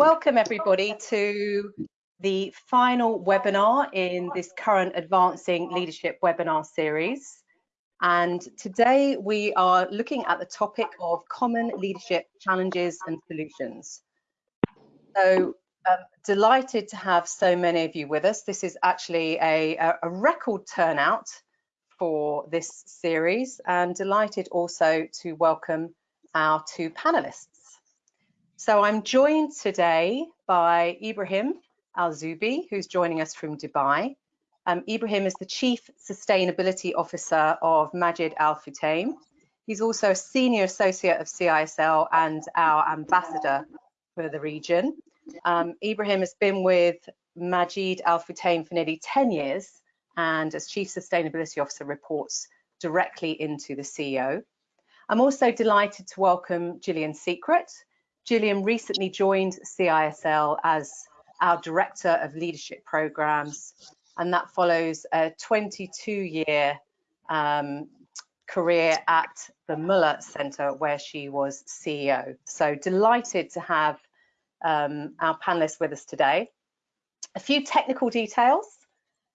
Welcome everybody to the final webinar in this current Advancing Leadership webinar series. And today we are looking at the topic of common leadership challenges and solutions. So um, delighted to have so many of you with us. This is actually a, a record turnout for this series and delighted also to welcome our two panelists. So I'm joined today by Ibrahim Al-Zubi, who's joining us from Dubai. Um, Ibrahim is the Chief Sustainability Officer of Majid Al Futtaim. He's also a Senior Associate of CISL and our Ambassador for the region. Um, Ibrahim has been with Majid Al Futtaim for nearly 10 years and as Chief Sustainability Officer reports directly into the CEO. I'm also delighted to welcome Gillian Secret. Gillian recently joined CISL as our Director of Leadership Programs, and that follows a 22-year um, career at the Møller Centre where she was CEO. So delighted to have um, our panelists with us today. A few technical details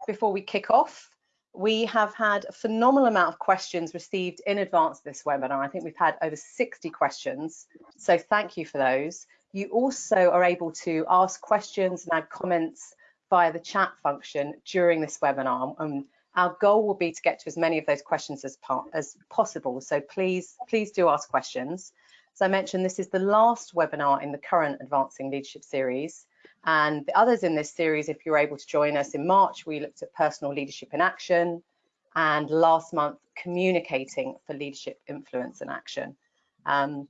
before we kick off. We have had a phenomenal amount of questions received in advance of this webinar. I think we've had over 60 questions, so thank you for those. You also are able to ask questions and add comments via the chat function during this webinar. And our goal will be to get to as many of those questions as, as possible. So please, please do ask questions. As I mentioned, this is the last webinar in the current Advancing Leadership series. And the others in this series, if you're able to join us in March, we looked at personal leadership in action and last month, communicating for leadership influence and action. Um,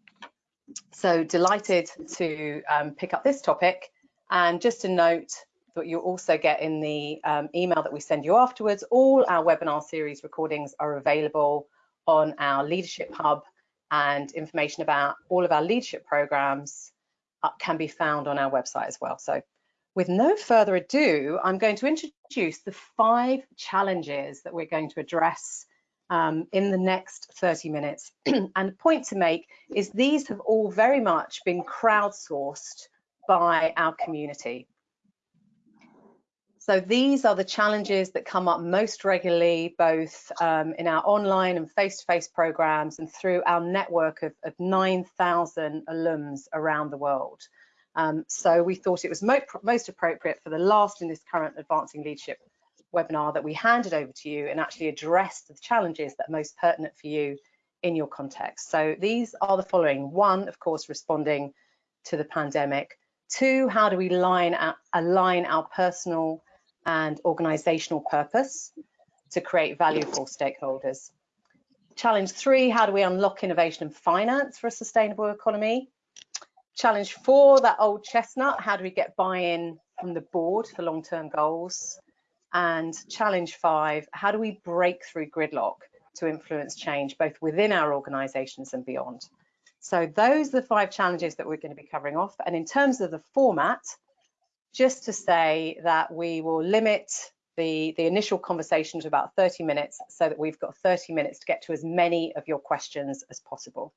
so delighted to um, pick up this topic. And just a note that you'll also get in the um, email that we send you afterwards, all our webinar series recordings are available on our Leadership Hub and information about all of our leadership programs uh, can be found on our website as well. So with no further ado, I'm going to introduce the five challenges that we're going to address um, in the next 30 minutes. and the point to make is these have all very much been crowdsourced by our community. So these are the challenges that come up most regularly, both um, in our online and face-to-face -face programs and through our network of, of 9,000 alums around the world. Um, so we thought it was mo most appropriate for the last in this current Advancing Leadership webinar that we handed over to you and actually addressed the challenges that are most pertinent for you in your context. So these are the following. One, of course, responding to the pandemic. Two, how do we line align our personal and organizational purpose to create value for stakeholders? Challenge three, how do we unlock innovation and finance for a sustainable economy? Challenge four, that old chestnut, how do we get buy-in from the board for long-term goals? And challenge five, how do we break through gridlock to influence change both within our organizations and beyond? So those are the five challenges that we're going to be covering off. And in terms of the format, just to say that we will limit the, the initial conversation to about 30 minutes so that we've got 30 minutes to get to as many of your questions as possible.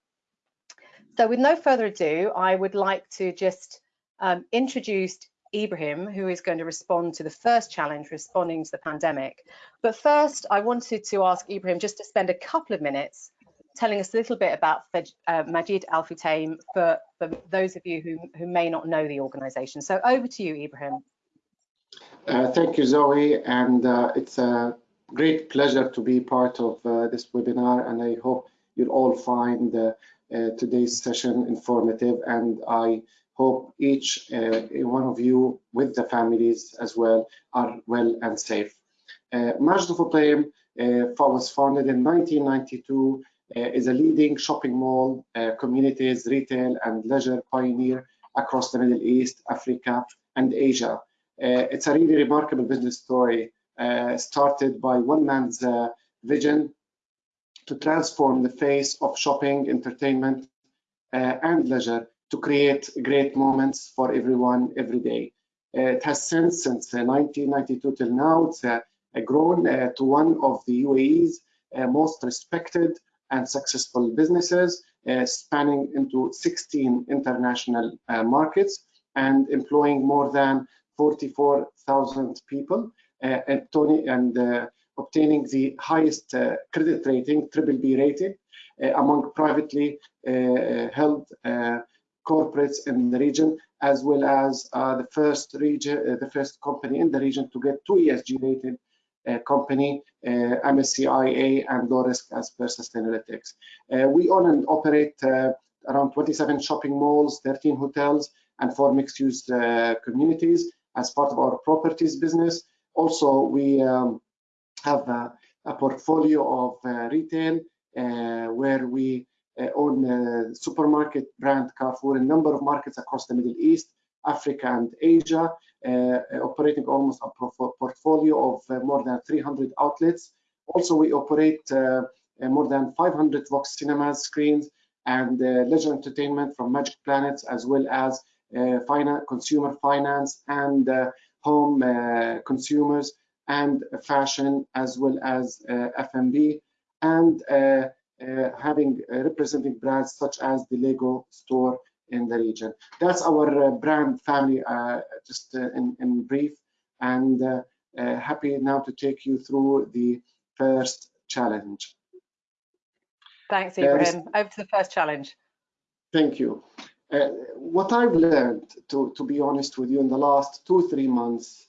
So with no further ado, I would like to just um, introduce Ibrahim, who is going to respond to the first challenge, responding to the pandemic. But first, I wanted to ask Ibrahim just to spend a couple of minutes telling us a little bit about uh, Majid Al Futtaim for, for those of you who, who may not know the organization. So over to you, Ibrahim. Uh, thank you, Zoe, and uh, it's a great pleasure to be part of uh, this webinar, and I hope you'll all find uh, today's session informative and I hope each uh, one of you with the families as well are well and safe. Uh, Majd uh, was founded in 1992 uh, is a leading shopping mall, uh, communities, retail and leisure pioneer across the Middle East, Africa and Asia. Uh, it's a really remarkable business story started by one man's vision to transform the face of shopping, entertainment, uh, and leisure to create great moments for everyone every day. Uh, it has since, since 1992 uh, till now, it's uh, grown uh, to one of the UAE's uh, most respected and successful businesses, spanning into 16 international markets and employing more than 44,000 people and, Tony, and obtaining the highest uh, credit rating, triple B rated, uh, among privately uh, held corporates in the region, as well as the first region, the first company in the region to get two ESG rated company, uh, MSCI and low risk as per Sustainalytics. Uh, we own and operate uh, around 27 shopping malls, 13 hotels, and four mixed-use communities as part of our properties business. Also, we um, have a, a, portfolio of uh, retail uh, where we uh, own supermarket brand Carrefour in a number of markets across the Middle East, Africa and Asia, uh, operating almost a portfolio of uh, more than 300 outlets. Also, we operate uh, more than 500 Vox cinemas screens and leisure entertainment from Magic Planets, as well as finance, consumer finance and home consumers and fashion, as well as F&B, and having representing brands such as the Lego store in the region. That's our uh, brand family, uh, just uh, in, in, brief, and happy now to take you through the first challenge. Thanks, Ibrahim. Over to the first challenge. Thank you. Uh, what I've learned, to, to be honest with you, in the last two, three months, uh,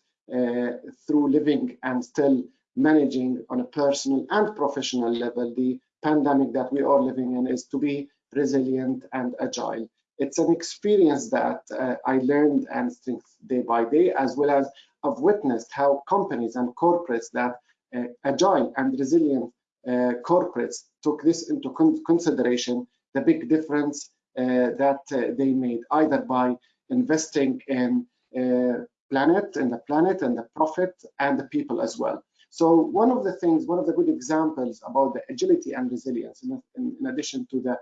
through living and still managing on a personal and professional level, the pandemic that we are living in is to be resilient and agile. It's an experience that uh, I learned and think day by day, as well as I've witnessed how companies and corporates that uh, agile and resilient uh, corporates took this into con consideration, the big difference uh, that uh, they made, either by investing in uh, planet and the planet and the profit and the people as well. So one of the things, one of the good examples about the agility and resilience, in, in, in addition to the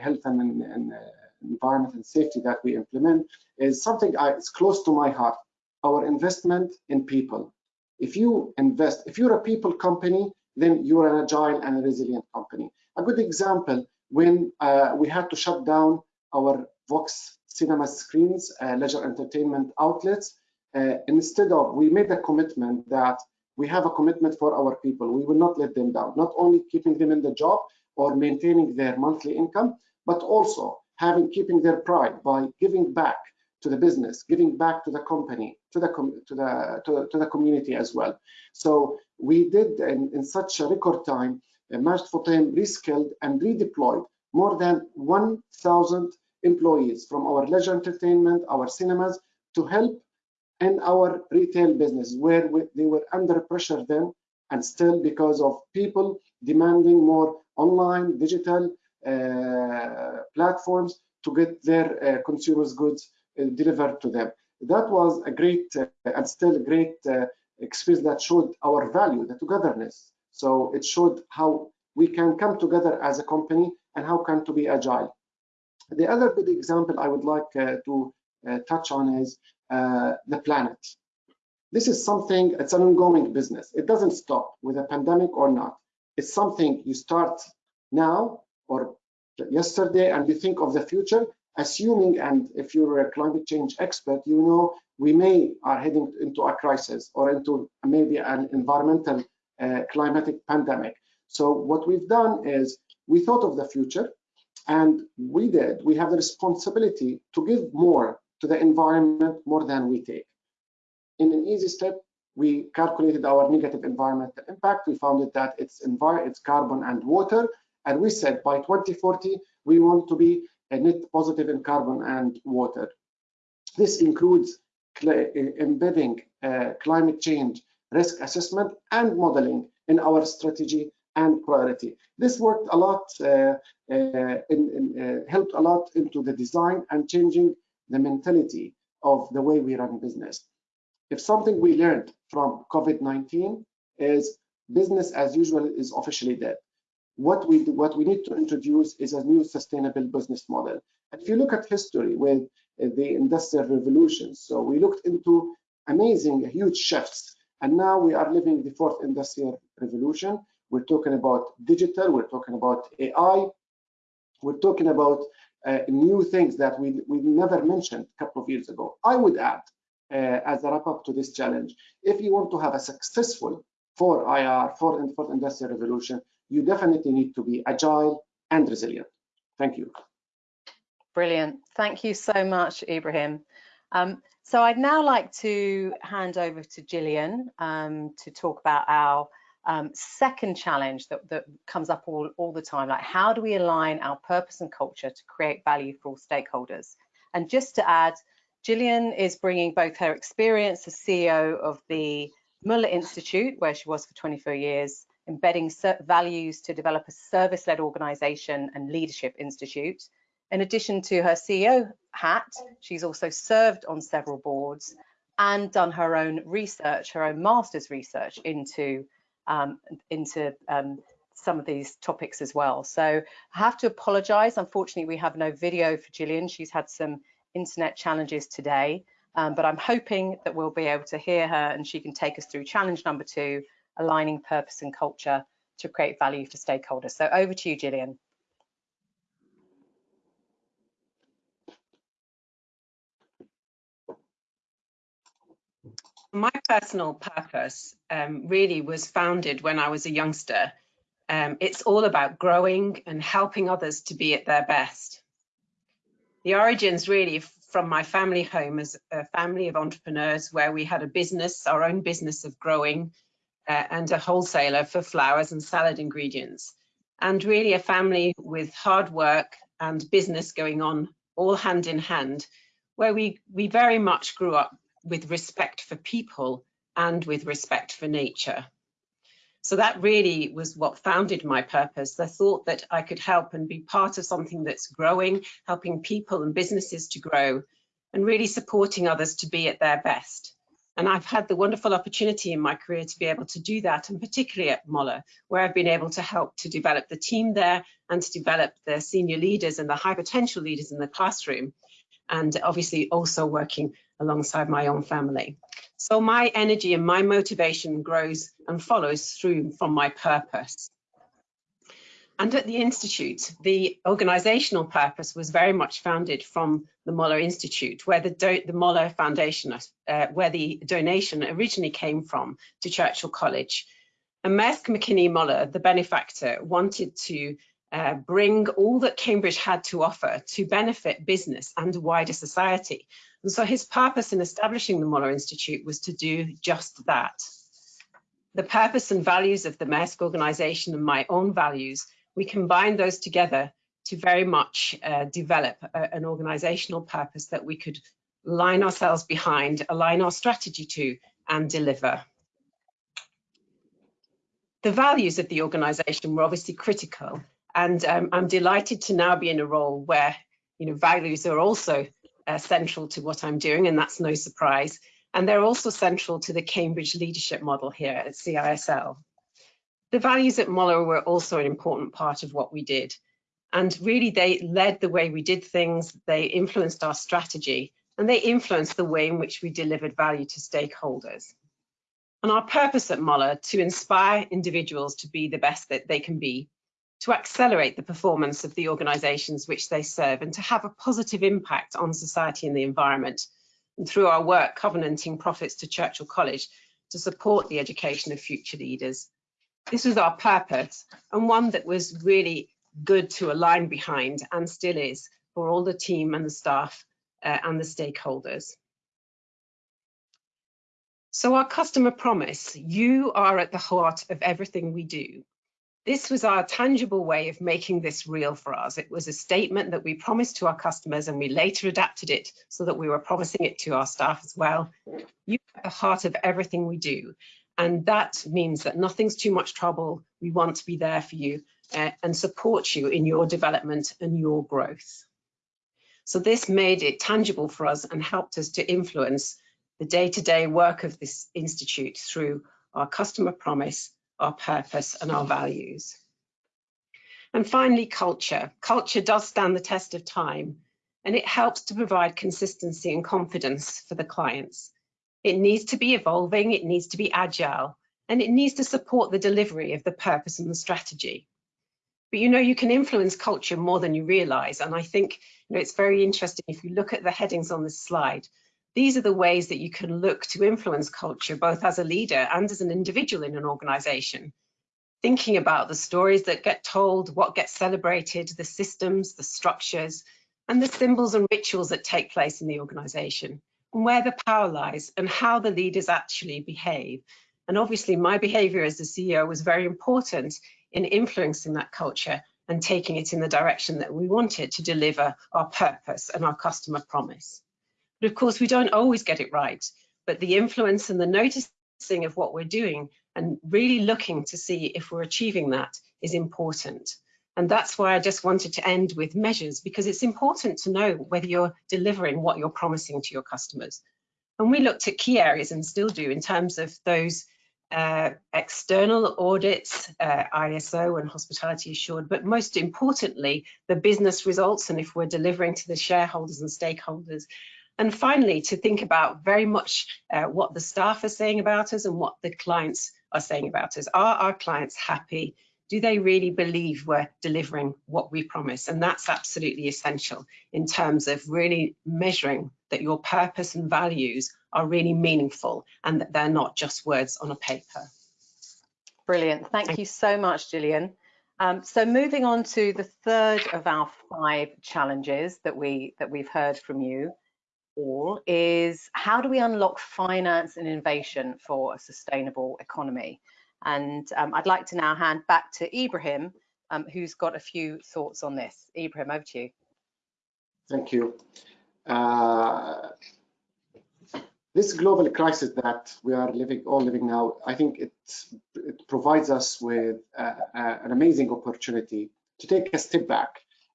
health and, and environment and safety that we implement is something it's close to my heart. Our investment in people. If you invest, if you're a people company, then you're an agile and resilient company. A good example, when uh, we had to shut down our Vox cinema screens, uh, leisure entertainment outlets, uh, instead of, we made a commitment that we have a commitment for our people. We will not let them down, not only keeping them in the job or maintaining their monthly income, but also having keeping their pride by giving back to the business, giving back to the company, to the to the to, to the community as well. So we did in, in such a record time, uh, Majd Futtaim reskilled and redeployed more than 1,000 employees from our leisure entertainment, our cinemas, to help in our retail business where we, they were under pressure then and still because of people demanding more online, digital, uh, platforms to get their uh, consumers goods uh, delivered to them. That was a great and still a great experience that showed our value, the togetherness. So it showed how we can come together as a company and how can to be agile. The other good example I would like uh, to uh, touch on is uh, the planet. This is something, it's an ongoing business. It doesn't stop with a pandemic or not. It's something you start now or yesterday and you think of the future, assuming, and if you're a climate change expert, you know we may are heading into a crisis or into maybe an environmental uh, climatic pandemic. So what we've done is we thought of the future and we did, we have the responsibility to give more to the environment more than we take. In an easy step, we calculated our negative environmental impact. We found that it's, it's carbon and water. And we said by 2040, we want to be a net positive in carbon and water. This includes embedding uh, climate change risk assessment and modeling in our strategy and priority. This worked a lot, uh, uh, in, in, uh, helped a lot into the design and changing the mentality of the way we run business. If something we learned from COVID-19 is business as usual is officially dead what we what we need to introduce is a new sustainable business model. And if you look at history with the industrial revolution, so we looked into amazing, huge shifts, and now we are living the fourth industrial revolution. We're talking about digital, we're talking about AI, we're talking about uh, new things that we, we never mentioned a couple of years ago. I would add, uh, as a wrap up to this challenge, if you want to have a successful for IR, for, for industrial revolution, you definitely need to be agile and resilient. Thank you. Brilliant. Thank you so much, Ibrahim. Um, so I'd now like to hand over to Gillian um, to talk about our um, second challenge that, that comes up all, all the time, like how do we align our purpose and culture to create value for all stakeholders? And just to add, Gillian is bringing both her experience as CEO of the Møller Institute, where she was for 24 years, embedding values to develop a service-led organization and leadership institute. In addition to her CEO hat, she's also served on several boards and done her own research, her own master's research into um, into um, some of these topics as well. So I have to apologize. Unfortunately, we have no video for Gillian. She's had some internet challenges today, um, but I'm hoping that we'll be able to hear her and she can take us through challenge number two, aligning purpose and culture to create value for stakeholders. So over to you, Gillian. My personal purpose um, really was founded when I was a youngster. Um, it's all about growing and helping others to be at their best. The origins really from my family home as a family of entrepreneurs where we had a business, our own business of growing uh, and a wholesaler for flowers and salad ingredients. And really a family with hard work and business going on all hand in hand, where we, we very much grew up with respect for people and with respect for nature. So that really was what founded my purpose, the thought that I could help and be part of something that's growing, helping people and businesses to grow, and really supporting others to be at their best. And I've had the wonderful opportunity in my career to be able to do that, and particularly at Møller, where I've been able to help to develop the team there and to develop the senior leaders and the high potential leaders in the classroom, and obviously also working alongside my own family. So my energy and my motivation grows and follows through from my purpose. And at the Institute, the organizational purpose was very much founded from the Møller Institute, where the, the Møller Foundation, uh, where the donation originally came from to Churchill College. And Maersk McKinney Møller, the benefactor, wanted to uh, bring all that Cambridge had to offer to benefit business and wider society. And so his purpose in establishing the Møller Institute was to do just that. The purpose and values of the Maersk organization and my own values, we combined those together to very much uh, develop a, an organizational purpose that we could line ourselves behind, align our strategy to, and deliver. The values of the organization were obviously critical, and um, I'm delighted to now be in a role where you know values are also uh, central to what I'm doing, and that's no surprise. And they're also central to the Cambridge leadership model here at CISL. The values at Møller were also an important part of what we did. And really, they led the way we did things, they influenced our strategy, and they influenced the way in which we delivered value to stakeholders. And our purpose at Møller to inspire individuals to be the best that they can be to accelerate the performance of the organisations which they serve and to have a positive impact on society and the environment. And through our work covenanting profits to Churchill College to support the education of future leaders. This was our purpose and one that was really good to align behind and still is for all the team and the staff uh, and the stakeholders. So our customer promise, you are at the heart of everything we do this was our tangible way of making this real for us. It was a statement that we promised to our customers and we later adapted it so that we were promising it to our staff as well. You are at the heart of everything we do. And that means that nothing's too much trouble. We want to be there for you uh, and support you in your development and your growth. So this made it tangible for us and helped us to influence the day-to-day -day work of this institute through our customer promise our purpose and our values. And finally, culture. Culture does stand the test of time and it helps to provide consistency and confidence for the clients. It needs to be evolving, it needs to be agile, and it needs to support the delivery of the purpose and the strategy. But you know, you can influence culture more than you realize. And I think you know, it's very interesting if you look at the headings on this slide, these are the ways that you can look to influence culture, both as a leader and as an individual in an organization. Thinking about the stories that get told, what gets celebrated, the systems, the structures, and the symbols and rituals that take place in the organization, and where the power lies, and how the leaders actually behave. And obviously, my behavior as the CEO was very important in influencing that culture and taking it in the direction that we wanted to deliver our purpose and our customer promise. But of course, we don't always get it right, but the influence and the noticing of what we're doing and really looking to see if we're achieving that is important. And that's why I just wanted to end with measures because it's important to know whether you're delivering what you're promising to your customers. And we looked at key areas and still do in terms of those uh, external audits, uh, ISO and hospitality assured, but most importantly, the business results and if we're delivering to the shareholders and stakeholders. And finally, to think about very much uh, what the staff are saying about us and what the clients are saying about us. Are our clients happy? Do they really believe we're delivering what we promise? And that's absolutely essential in terms of really measuring that your purpose and values are really meaningful and that they're not just words on a paper. Brilliant. Thank you so much, Gillian. Um, so moving on to the third of our five challenges that we that we've heard from you all is how do we unlock finance and innovation for a sustainable economy? And um, I'd like to now hand back to Ibrahim, um, who's got a few thoughts on this. Ibrahim, over to you. Thank you. Uh, this global crisis that we are living all living now, I think it, it provides us with uh, uh, an amazing opportunity to take a step back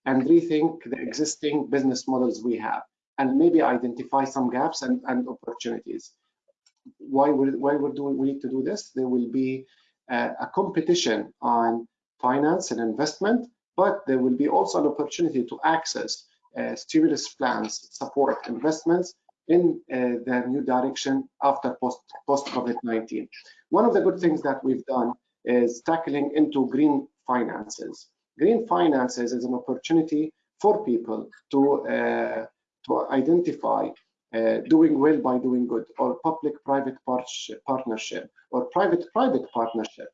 and rethink the existing business models we have and maybe identify some gaps and, and opportunities. Why, we, why doing, we need to do this? There will be uh, a competition on finance and investment, but there will be also an opportunity to access uh, stimulus plans, support investments, in uh, the new direction after post, post COVID-19. One of the good things that we've done is tackling into green finances. Green finances is an opportunity for people to, uh, to identify uh, doing well by doing good or public-private partnership or private-private partnership.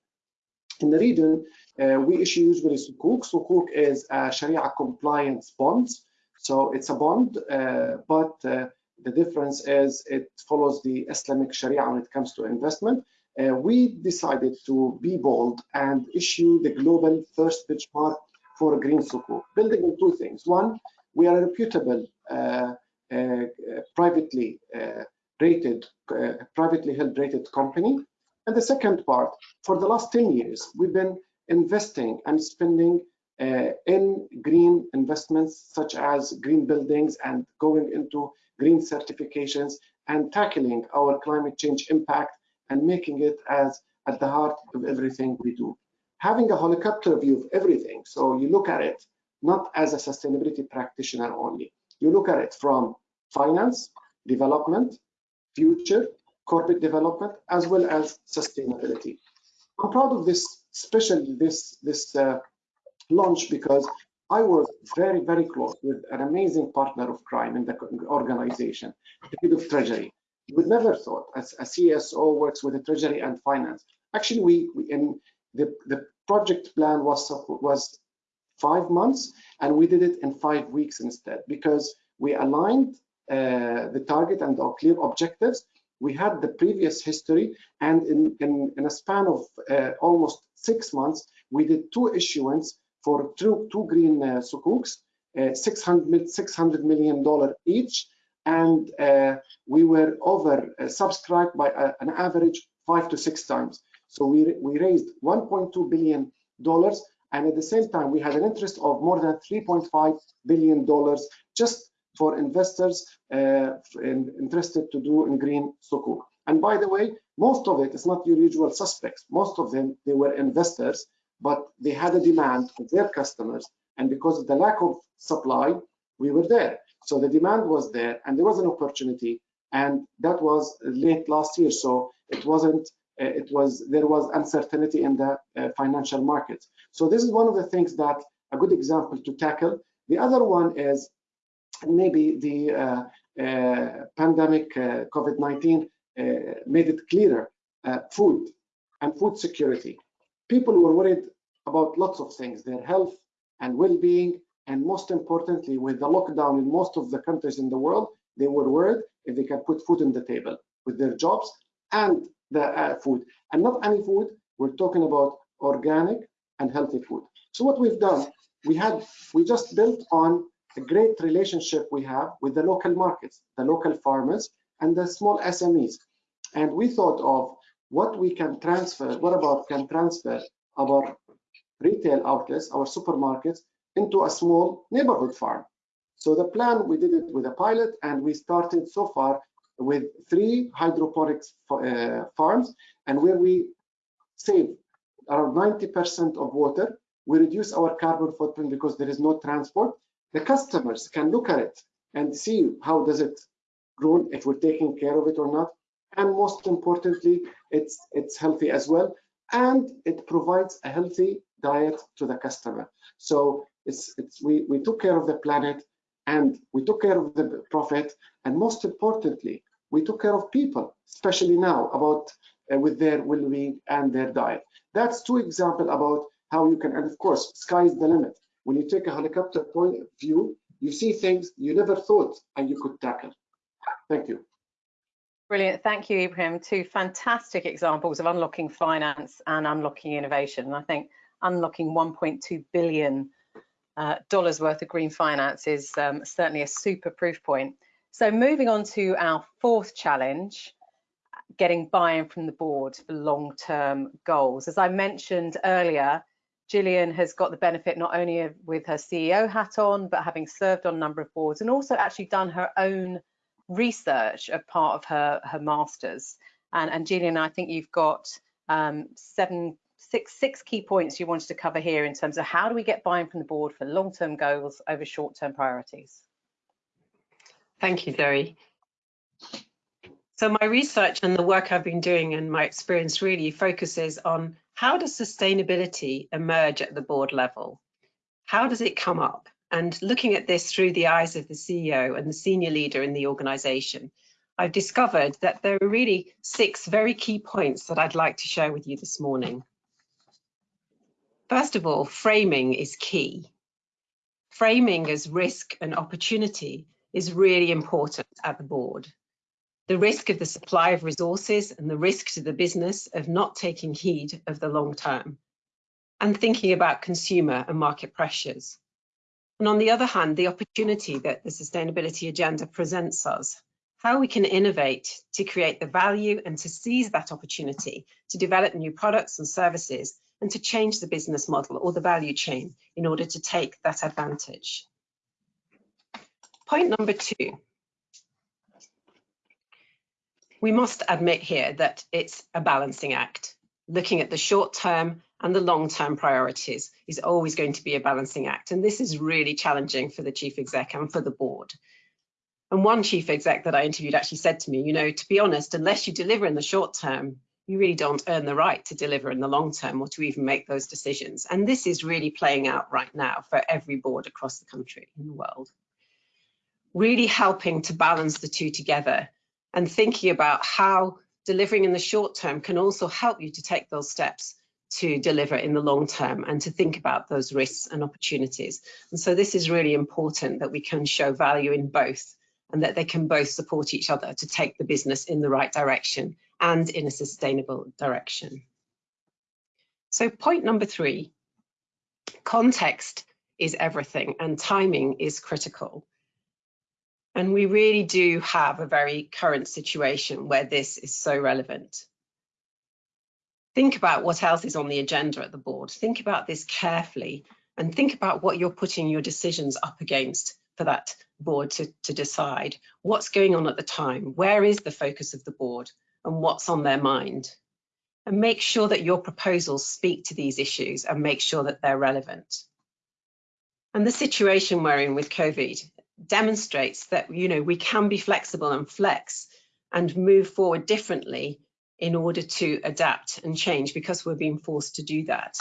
In the region, uh, we issue usually sukuk. Sukuk is a Sharia compliance bonds. So it's a bond, uh, but uh, the difference is it follows the Islamic Sharia when it comes to investment. Uh, we decided to be bold and issue the global first benchmark for green sukuk, building on two things. One, we are a reputable, uh, uh, privately uh, rated, privately held rated company. And the second part, for the last 10 years, we've been investing and spending uh, in green investments such as green buildings and going into green certifications and tackling our climate change impact and making it as at the heart of everything we do. Having a helicopter view of everything, so you look at it not as a sustainability practitioner only. You look at it from finance, development, future, corporate development, as well as sustainability. I'm proud of this, especially this, this uh, launch because I was very, very close with an amazing partner of crime in the organization, the head of treasury. You would never thought as a CSO works with the treasury and finance. Actually, we, we in the, the project plan was was five months, and we did it in five weeks instead because we aligned uh, the target and our clear objectives. We had the previous history, and in, in, in a span of uh, almost six months, we did two issuance for two, two green uh, sukuks, uh, 600, 600 million dollar each, and uh, we were over uh, subscribed by a, an average five to six times. So we, we raised 1.2 billion dollars, and at the same time we had an interest of more than 3.5 billion dollars just for investors uh, interested to do in green sukuk. And by the way, most of it is not your usual suspects. Most of them, they were investors but they had a demand of their customers. And because of the lack of supply, we were there. So the demand was there and there was an opportunity. And that was late last year. So it wasn't it was there was uncertainty in the financial markets. So this is one of the things that a good example to tackle. The other one is maybe the uh, uh, pandemic, uh, COVID-19, made it clearer. food and food security. People were worried about lots of things, their health and well-being, and most importantly, with the lockdown in most of the countries in the world, they were worried if they can put food on the table with their jobs and the uh, food. And not any food, we're talking about organic and healthy food. So what we've done, we had, we just built on a great relationship we have with the local markets, the local farmers, and the small SMEs. And we thought of what we can transfer, what about can transfer our retail outlets, our supermarkets, into a small neighborhood farm. So the plan, we did it with a pilot, and we started so far with three hydroponics uh, farms, and where we save around 90% of water, we reduce our carbon footprint because there is no transport, the customers can look at it and see how does it grow, if we're taking care of it or not. And most importantly, it's, it's healthy as well. And it provides a healthy diet to the customer. So it's, it's, we, we took care of the planet and we took care of the profit. And most importantly, we took care of people, especially now about uh, with their well-being and their diet. That's two examples about how you can, and of course, sky is the limit when you take a helicopter point of view, you see things you never thought and you could tackle. Thank you. Brilliant. Thank you, Ibrahim. Two fantastic examples of unlocking finance and unlocking innovation. And I think unlocking 1.2 billion uh, worth of green finance is um, certainly a super proof point. So moving on to our fourth challenge, getting buy-in from the board for long-term goals. As I mentioned earlier, Gillian has got the benefit not only of, with her CEO hat on, but having served on a number of boards and also actually done her own research as part of her, her master's. And, and Gillian, I think you've got um, seven, six, six key points you wanted to cover here in terms of how do we get buy-in from the board for long-term goals over short-term priorities. Thank you, Zoe. So my research and the work I've been doing and my experience really focuses on how does sustainability emerge at the board level? How does it come up? And looking at this through the eyes of the CEO and the senior leader in the organization, I've discovered that there are really six very key points that I'd like to share with you this morning. First of all, framing is key. Framing as risk and opportunity is really important at the board the risk of the supply of resources and the risk to the business of not taking heed of the long term, and thinking about consumer and market pressures. And on the other hand, the opportunity that the sustainability agenda presents us, how we can innovate to create the value and to seize that opportunity to develop new products and services and to change the business model or the value chain in order to take that advantage. Point number two, we must admit here that it's a balancing act. Looking at the short term and the long term priorities is always going to be a balancing act. And this is really challenging for the chief exec and for the board. And one chief exec that I interviewed actually said to me, you know, to be honest, unless you deliver in the short term, you really don't earn the right to deliver in the long term or to even make those decisions. And this is really playing out right now for every board across the country in the world. Really helping to balance the two together and thinking about how delivering in the short term can also help you to take those steps to deliver in the long term and to think about those risks and opportunities. And so this is really important that we can show value in both and that they can both support each other to take the business in the right direction and in a sustainable direction. So point number three, context is everything and timing is critical. And we really do have a very current situation where this is so relevant. Think about what else is on the agenda at the board. Think about this carefully and think about what you're putting your decisions up against for that board to, to decide. What's going on at the time? Where is the focus of the board and what's on their mind? And make sure that your proposals speak to these issues and make sure that they're relevant. And the situation we're in with COVID demonstrates that you know we can be flexible and flex and move forward differently in order to adapt and change because we're being forced to do that.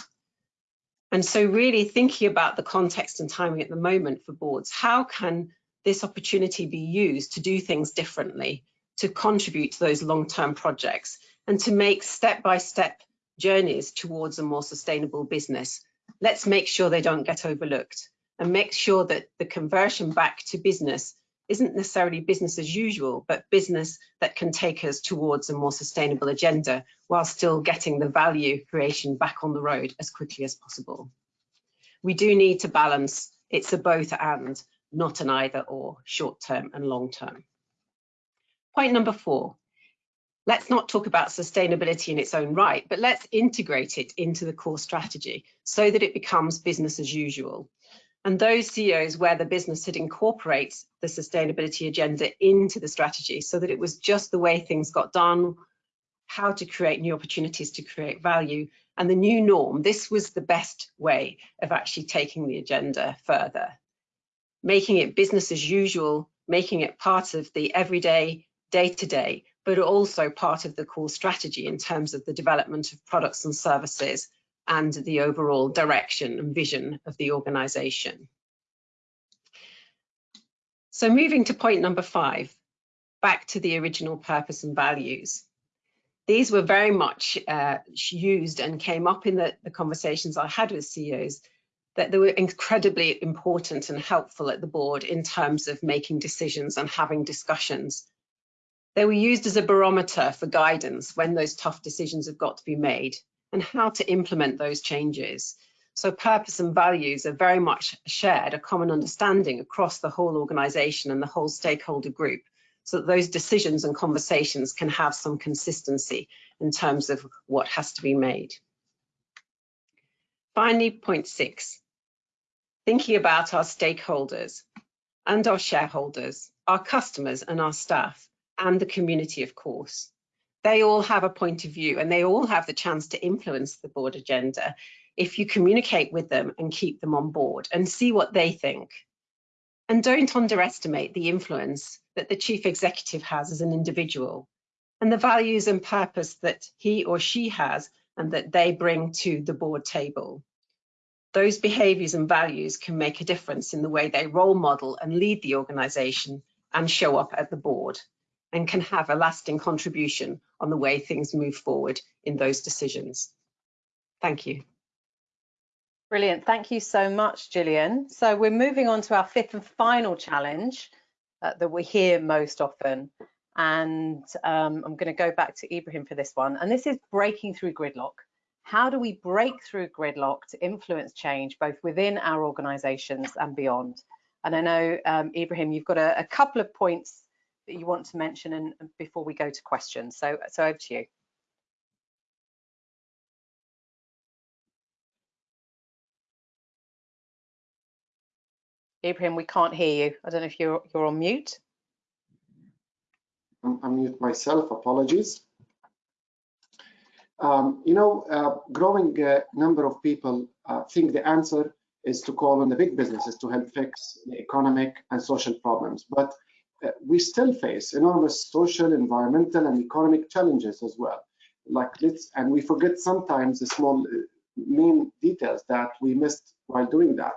And so really thinking about the context and timing at the moment for boards, how can this opportunity be used to do things differently, to contribute to those long-term projects and to make step-by-step -step journeys towards a more sustainable business. Let's make sure they don't get overlooked and make sure that the conversion back to business isn't necessarily business as usual, but business that can take us towards a more sustainable agenda while still getting the value creation back on the road as quickly as possible. We do need to balance, it's a both and, not an either or, short term and long term. Point number four, let's not talk about sustainability in its own right, but let's integrate it into the core strategy so that it becomes business as usual. And those CEOs where the business had incorporated the sustainability agenda into the strategy so that it was just the way things got done, how to create new opportunities to create value, and the new norm. This was the best way of actually taking the agenda further, making it business as usual, making it part of the everyday, day-to-day, -day, but also part of the core strategy in terms of the development of products and services and the overall direction and vision of the organization. So moving to point number five, back to the original purpose and values. These were very much uh, used and came up in the, the conversations I had with CEOs that they were incredibly important and helpful at the board in terms of making decisions and having discussions. They were used as a barometer for guidance when those tough decisions have got to be made and how to implement those changes. So purpose and values are very much shared, a common understanding across the whole organization and the whole stakeholder group so that those decisions and conversations can have some consistency in terms of what has to be made. Finally, point six, thinking about our stakeholders and our shareholders, our customers and our staff, and the community, of course they all have a point of view and they all have the chance to influence the board agenda if you communicate with them and keep them on board and see what they think. And don't underestimate the influence that the chief executive has as an individual and the values and purpose that he or she has and that they bring to the board table. Those behaviors and values can make a difference in the way they role model and lead the organization and show up at the board and can have a lasting contribution on the way things move forward in those decisions. Thank you. Brilliant. Thank you so much, Gillian. So we're moving on to our fifth and final challenge uh, that we hear most often. And um, I'm going to go back to Ibrahim for this one. And this is breaking through gridlock. How do we break through gridlock to influence change both within our organizations and beyond? And I know, um, Ibrahim, you've got a, a couple of points that you want to mention and before we go to questions. So, so over to you. Ibrahim, we can't hear you. I don't know if you're you're on mute. I'm mute myself. Apologies. Um, you know, uh, growing uh, number of people uh, think the answer is to call on the big businesses to help fix the economic and social problems. But we still face enormous social, environmental, and economic challenges as well. Like let's, and we forget sometimes the small uh, main details that we missed while doing that.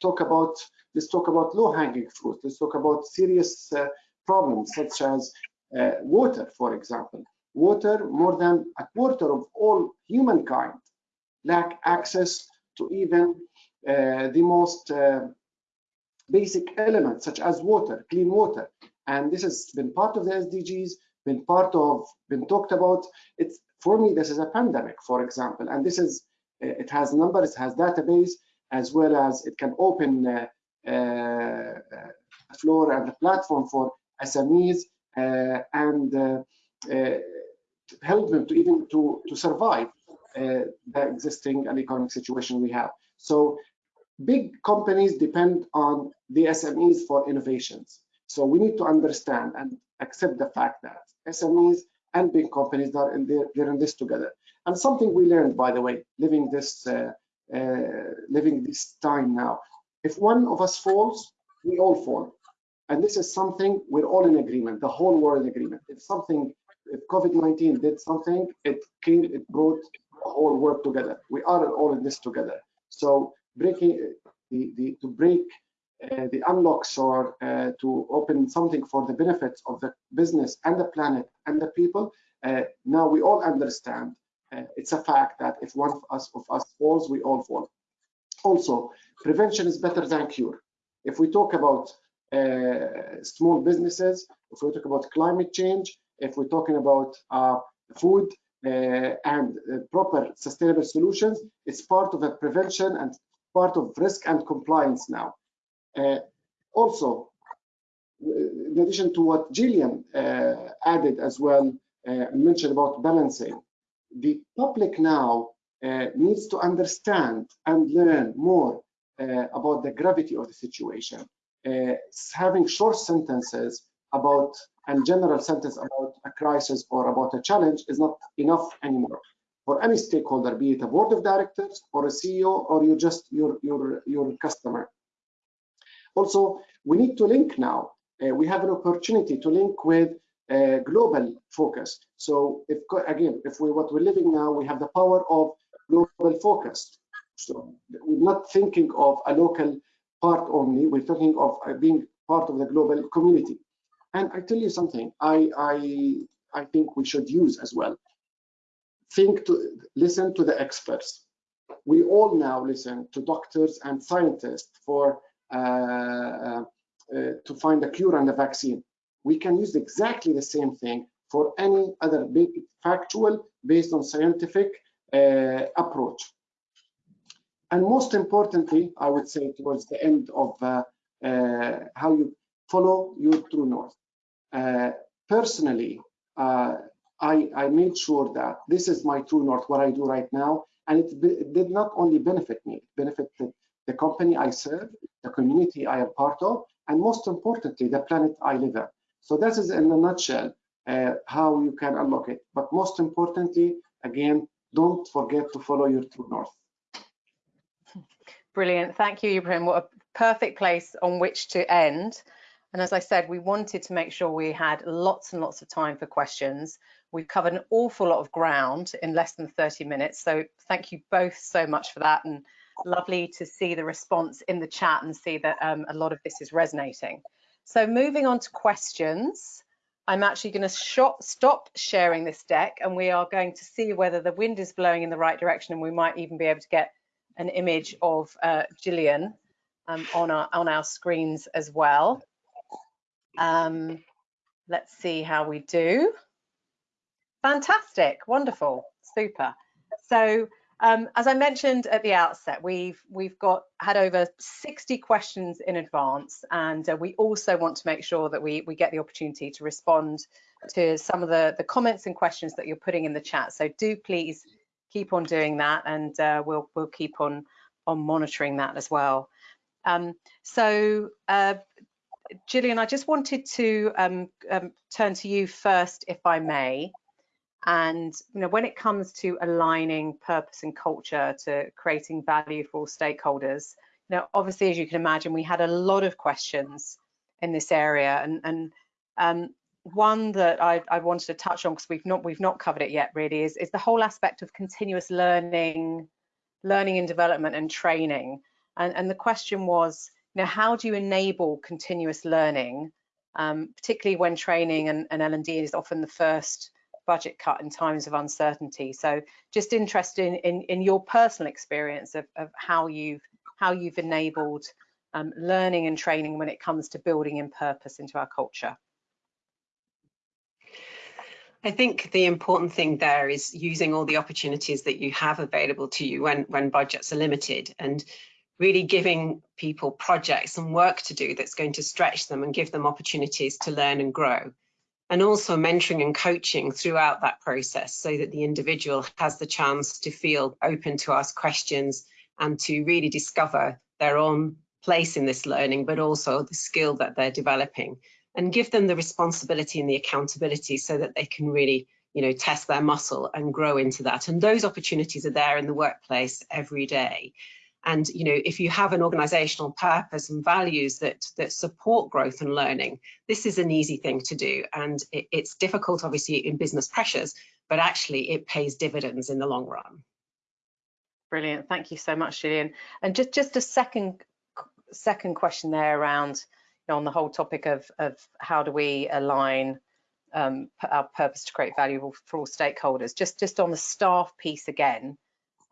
Talk about let's talk about low-hanging fruit. Let's talk about serious uh, problems such as uh, water, for example. Water, more than a quarter of all humankind lack access to even uh, the most uh, basic elements such as water, clean water. And this has been part of the SDGs, been part of, been talked about. It's for me, this is a pandemic, for example, and this is, it has numbers, it has database, as well as it can open uh, uh, floor and the platform for SMEs uh, and uh, help them to even to, to survive the existing and economic situation we have. So big companies depend on the SMEs for innovations. So we need to understand and accept the fact that SMEs and big companies are in the, they're in this together. And something we learned, by the way, living this uh, uh, living this time now. If one of us falls, we all fall. And this is something we're all in agreement, the whole world in agreement. If something if COVID-19 did something, it came, it brought the whole world together. We are all in this together. So breaking the, the to break uh, the unlocks or uh, to open something for the benefits of the business and the planet and the people. Uh, now we all understand uh, it's a fact that if one of us, of us falls, we all fall. Also, prevention is better than cure. If we talk about uh, small businesses, if we talk about climate change, if we're talking about uh, food uh, and uh, proper sustainable solutions, it's part of a prevention and part of risk and compliance now. Uh, also, in addition to what Gillian uh, added as well, mentioned about balancing, the public now needs to understand and learn more about the gravity of the situation. Uh, having short sentences about and general sentence about a crisis or about a challenge is not enough anymore for any stakeholder, be it a board of directors or a CEO or you just your your your customer. Also, we need to link now. Uh, we have an opportunity to link with uh, global focus. So if again, if we what we're living now, we have the power of global focus. So we're not thinking of a local part only. We're talking of uh, being part of the global community. And I tell you something, I, I, I think we should use as well. Think to listen to the experts. We all now listen to doctors and scientists for uh, uh, uh, to find a cure and a vaccine. We can use exactly the same thing for any other big factual based on scientific uh, approach. And most importantly, I would say towards the end of uh, uh, how you follow your true north. Uh, personally, I, I, made sure that this is my true north, what I do right now, and it, it, did not only benefit me, it benefited the company I serve, the community I am part of, and most importantly, the planet I live in. So that is in a nutshell uh, how you can unlock it. But most importantly, again, don't forget to follow your true north. Brilliant. Thank you, Ibrahim. What a perfect place on which to end. And as I said, we wanted to make sure we had lots and lots of time for questions. We've covered an awful lot of ground in less than 30 minutes. So thank you both so much for that. And lovely to see the response in the chat and see that um, a lot of this is resonating. So moving on to questions, I'm actually going to stop sharing this deck and we are going to see whether the wind is blowing in the right direction and we might even be able to get an image of uh, Gillian um, on, our, on our screens as well. Um, let's see how we do. Fantastic, wonderful, super. So um, as I mentioned at the outset, we've we've got had over 60 questions in advance, and uh, we also want to make sure that we we get the opportunity to respond to some of the the comments and questions that you're putting in the chat. So do please keep on doing that and uh, we'll we'll keep on on monitoring that as well. Um, so uh, Gillian, I just wanted to um, um, turn to you first, if I may. And you know, when it comes to aligning purpose and culture to creating value for all stakeholders, you know, obviously, as you can imagine, we had a lot of questions in this area, and and um, one that I, I, wanted to touch on because we've not we've not covered it yet really is, is the whole aspect of continuous learning, learning and development and training. And, and the question was, you know, how do you enable continuous learning, um, particularly when training and, and L&D is often the first budget cut in times of uncertainty. So just interested in, in, in your personal experience of, of how you've how you've enabled um, learning and training when it comes to building in purpose into our culture. I think the important thing there is using all the opportunities that you have available to you when, when budgets are limited and really giving people projects and work to do that's going to stretch them and give them opportunities to learn and grow. And also mentoring and coaching throughout that process so that the individual has the chance to feel open to ask questions and to really discover their own place in this learning, but also the skill that they're developing and give them the responsibility and the accountability so that they can really you know test their muscle and grow into that. And those opportunities are there in the workplace every day And you know, if you have an organizational purpose and values that that support growth and learning, this is an easy thing to do. And it, it's difficult, obviously, in business pressures, but actually it pays dividends in the long run. Brilliant. Thank you so much, Gillian. And just just a second second question there around you know, on the whole topic of of how do we align um, our purpose to create value for all stakeholders. Just just on the staff piece again.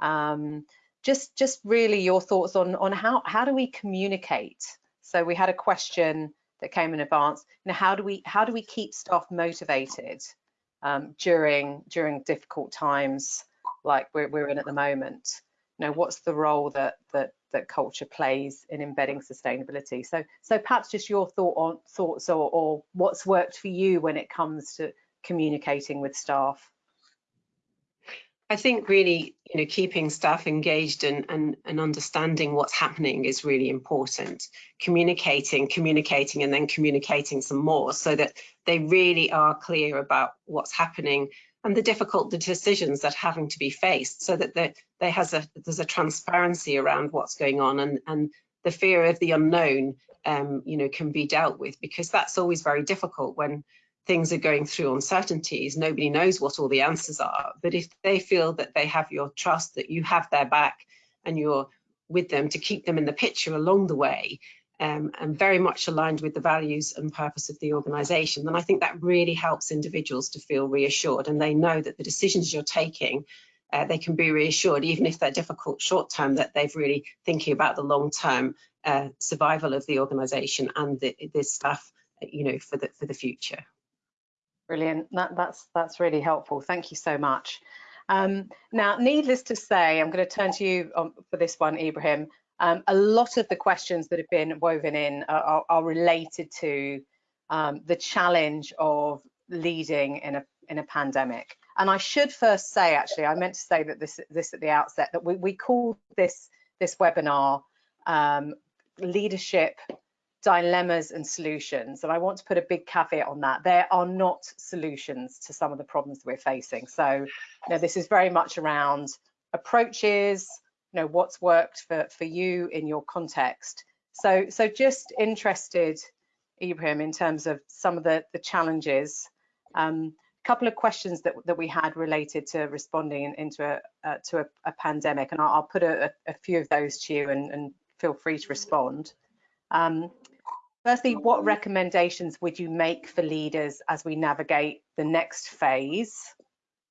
Um, just just really your thoughts on on how how do we communicate? So we had a question that came in advance you know how do we how do we keep staff motivated um, during during difficult times like we're, we're in at the moment? You know what's the role that that that culture plays in embedding sustainability? So so perhaps just your thought on thoughts or, or what's worked for you when it comes to communicating with staff I think really, you know, keeping staff engaged and, and, and understanding what's happening is really important. Communicating, communicating, and then communicating some more so that they really are clear about what's happening and the difficult decisions that are having to be faced so that there, there has a, there's a transparency around what's going on and, and the fear of the unknown, um, you know, can be dealt with because that's always very difficult when things are going through uncertainties, nobody knows what all the answers are. But if they feel that they have your trust, that you have their back and you're with them to keep them in the picture along the way, um, and very much aligned with the values and purpose of the organisation, then I think that really helps individuals to feel reassured and they know that the decisions you're taking, uh, they can be reassured, even if they're difficult short term, that they've really thinking about the long term uh, survival of the organisation and the, the staff, you know, for the for the future. Brilliant. That, that's that's really helpful. Thank you so much. Um, now, needless to say, I'm going to turn to you um, for this one, Ibrahim. Um, a lot of the questions that have been woven in are, are, are related to um, the challenge of leading in a in a pandemic. And I should first say, actually, I meant to say that this this at the outset that we we call this this webinar um, leadership dilemmas and solutions. And I want to put a big caveat on that. There are not solutions to some of the problems we're facing. So, you know, this is very much around approaches, you know, what's worked for, for you in your context. So, so just interested, Ibrahim, in terms of some of the, the challenges. Um, a couple of questions that, that we had related to responding in, into a, uh, to a, a, pandemic, and I'll, I'll put a, a, few of those to you and, and feel free to respond. Um, Firstly, what recommendations would you make for leaders as we navigate the next phase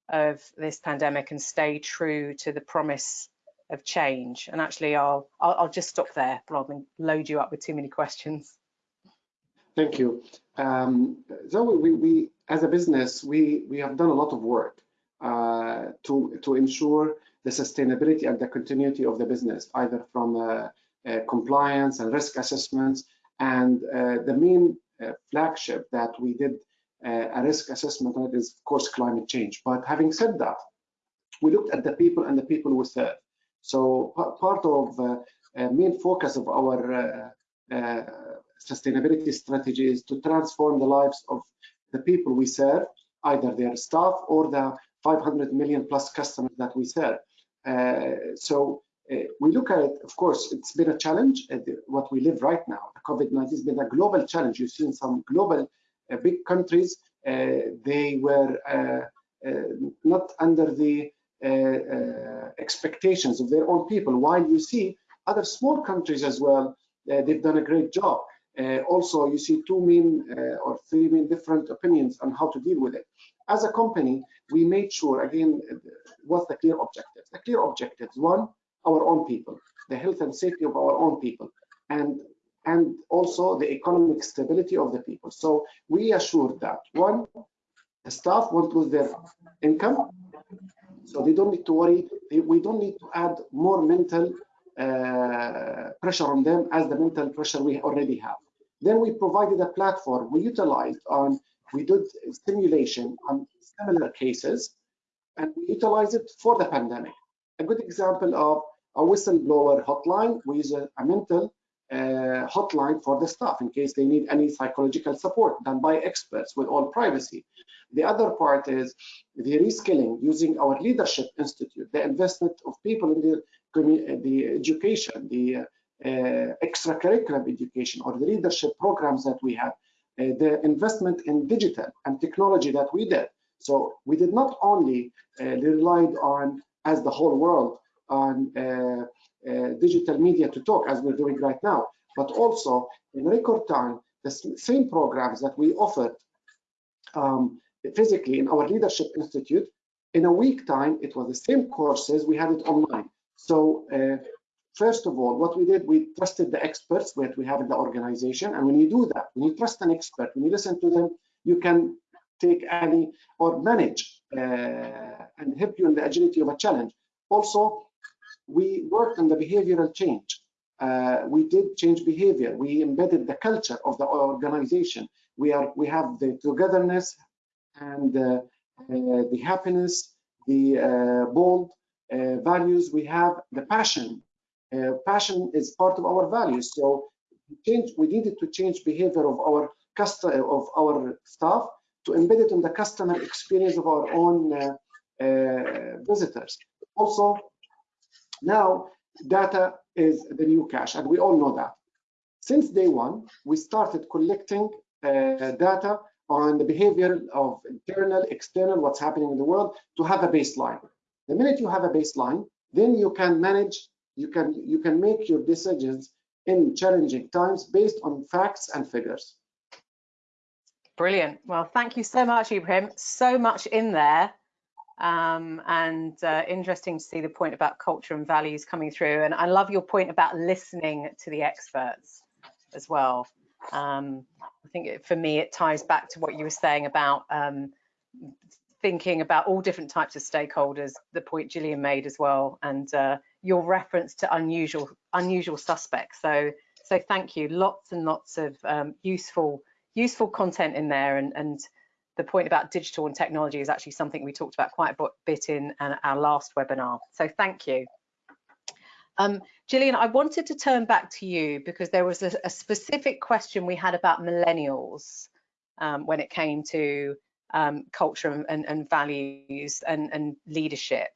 of this pandemic and stay true to the promise of change? And actually, I'll, I'll, I'll just stop there rather than load you up with too many questions. Thank you. Um, so we, we, as a business, we, we have done a lot of work uh, to, to ensure the sustainability and the continuity of the business, either from uh, uh, compliance and risk assessments and uh, the main uh, flagship that we did uh, a risk assessment on is, of course, climate change. But having said that, we looked at the people and the people we serve. So part of uh, main focus of our uh, uh, sustainability strategy is to transform the lives of the people we serve, either their staff or the 500 million plus customers that we serve. so we look at it, of course, it's been a challenge, uh, what we live right now. COVID-19 has been a global challenge. You've seen some global uh, big countries, they were not under the expectations of their own people, while you see other small countries as well, they've done a great job. Uh, also, you see two main uh, or three main different opinions on how to deal with it. As a company, we made sure, again, what's the clear objectives? The clear objectives, one, our own people, the health and safety of our own people, and and also the economic stability of the people. So we assured that one, the staff won't lose their income, so they don't need to worry. We don't need to add more mental uh, pressure on them as the mental pressure we already have. Then we provided a platform we utilized on, we did simulation on similar cases, and we utilized it for the pandemic. A good example of a whistleblower hotline. Use a, a mental uh, hotline for the staff in case they need any psychological support done by experts with all privacy. The other part is the reskilling using our leadership institute, the investment of people in the the education, the uh, extracurricular education or the leadership programs that we have, uh, the investment in digital and technology that we did. So we did not only uh, relied on, as the whole world, on digital media to talk as we're doing right now, but also in record time, the same programs that we offered um, physically in our Leadership Institute, in a week time, it was the same courses, we had it online. So uh, first of all, what we did, we trusted the experts that we have in the organization. And when you do that, when you trust an expert, when you listen to them, you can take any or manage uh, and help you in the agility of a challenge. Also, we worked on the behavioral change. Uh, we did change behavior. We embedded the culture of the organization. We are we have the togetherness and uh, uh the happiness, the uh, bold uh, values. We have the passion passion is part of our values. So change, we needed to change behavior of our customer of our staff to embed it in the customer experience of our own visitors. Also, now data is the new cash, and we all know that. Since day one, we started collecting uh, data on the behavior of internal, external, what's happening in the world to have a baseline. The minute you have a baseline, then you can manage you can you can make your decisions in challenging times based on facts and figures. Brilliant. Well, thank you so much, Ibrahim. So much in there. Um, and uh, interesting to see the point about culture and values coming through. And I love your point about listening to the experts as well. Um, I think it, for me, it ties back to what you were saying about um, thinking about all different types of stakeholders, the point Gillian made as well, and uh, your reference to unusual unusual suspects. So so thank you. Lots and lots of um, useful useful content in there, and and the point about digital and technology is actually something we talked about quite a bit in our last webinar. So thank you. Um, Gillian, I wanted to turn back to you because there was a, a specific question we had about millennials um, when it came to um, culture and, and, values and, and leadership.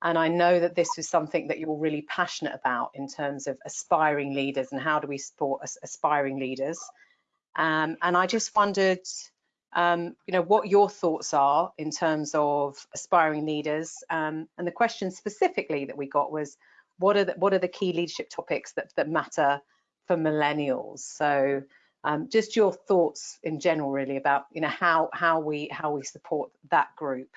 And I know that this is something that you're really passionate about in terms of aspiring leaders and how do we support aspiring leaders. Um, and I just wondered, um, you know, what your thoughts are in terms of aspiring leaders. Um, and the question specifically that we got was, what are the, what are the key leadership topics that, that matter for millennials? So um, just your thoughts in general, really, about you know how how we how we support that group.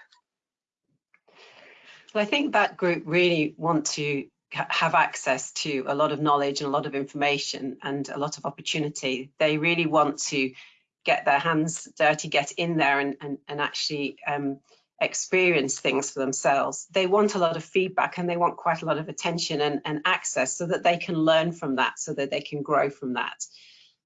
Well, I think that group really want to have access to a lot of knowledge and a lot of information and a lot of opportunity. They really want to get their hands dirty, get in there and, and, and actually um, experience things for themselves. They want a lot of feedback and they want quite a lot of attention and, and access so that they can learn from that, so that they can grow from that.